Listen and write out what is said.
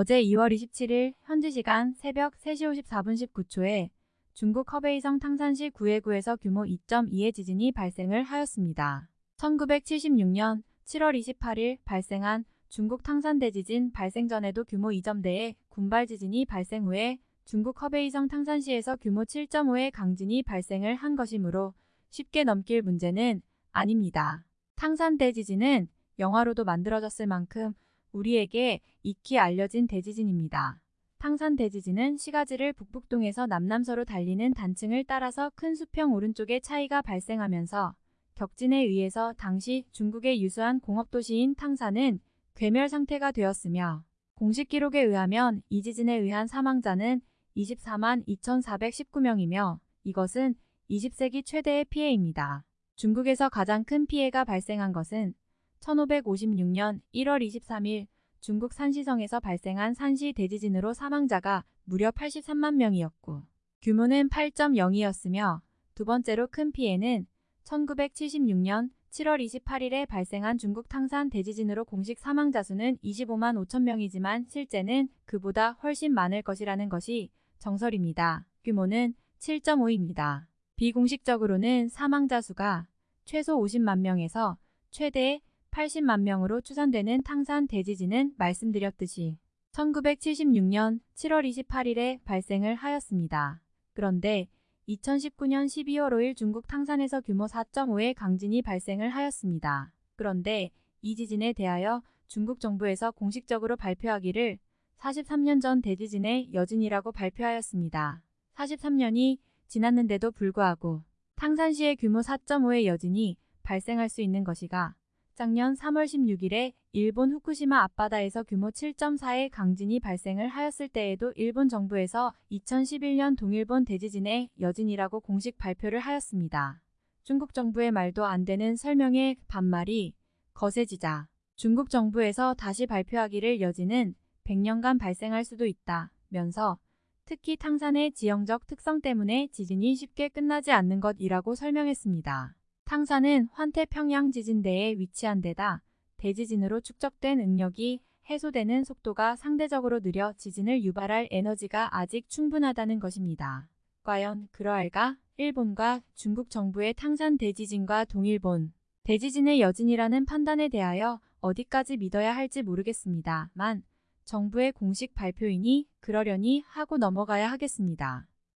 어제 2월 27일 현지 시간 새벽 3시 54분 19초에 중국 허베이성 탕산시 구해구에서 규모 2.2의 지진이 발생을 하였습니다. 1976년 7월 28일 발생한 중국 탕산 대지진 발생 전에도 규모 2점대의 군발 지진이 발생 후에 중국 허베이성 탕산시에서 규모 7.5의 강진이 발생을 한 것이므로 쉽게 넘길 문제는 아닙니다. 탕산 대지진은 영화로도 만들어졌을 만큼 우리에게 익히 알려진 대지진입니다. 탕산 대지진은 시가지를 북북동에서 남남서로 달리는 단층을 따라서 큰 수평 오른쪽에 차이가 발생하면서 격진에 의해서 당시 중국의 유수한 공업도시인 탕산은 괴멸 상태가 되었으며 공식 기록에 의하면 이 지진에 의한 사망자는 24만 2,419명이며 이것은 20세기 최대의 피해입니다. 중국에서 가장 큰 피해가 발생한 것은 1556년 1월 23일 중국 산시성에서 발생한 산시 대지진으로 사망자가 무려 83만 명이었고 규모는 8.0이었으며 두 번째로 큰 피해는 1976년 7월 28일에 발생한 중국 탕산 대지진으로 공식 사망자 수는 25만 5천 명이지만 실제는 그보다 훨씬 많을 것이라는 것이 정설입니다. 규모는 7.5입니다. 비공식적으로는 사망자 수가 최소 50만 명에서 최대 80만 명으로 추산되는 탕산 대지진은 말씀드렸듯이 1976년 7월 28일에 발생을 하였습니다. 그런데 2019년 12월 5일 중국 탕산에서 규모 4.5의 강진이 발생을 하였습니다. 그런데 이 지진에 대하여 중국 정부에서 공식적으로 발표하기를 43년 전 대지진의 여진이라고 발표하였습니다. 43년이 지났는데도 불구하고 탕산시의 규모 4.5의 여진이 발생할 수 있는 것이가 작년 3월 16일에 일본 후쿠시마 앞바다에서 규모 7.4의 강진이 발생을 하였을 때에도 일본 정부에서 2011년 동일본 대지진의 여진이라고 공식 발표를 하였습니다. 중국 정부의 말도 안 되는 설명의 반말이 거세지자 중국 정부에서 다시 발표하기를 여진은 100년간 발생할 수도 있다 면서 특히 탕산의 지형적 특성 때문에 지진이 쉽게 끝나지 않는 것이라고 설명했습니다. 탕산은 환태평양 지진대에 위치한 데다 대지진으로 축적된 응력이 해소되는 속도가 상대적으로 느려 지진을 유발할 에너지가 아직 충분하다는 것입니다. 과연 그러할까? 일본과 중국 정부의 탕산 대지진과 동일본 대지진의 여진이라는 판단에 대하여 어디까지 믿어야 할지 모르겠습니다만 정부의 공식 발표이니 그러려니 하고 넘어가야 하겠습니다.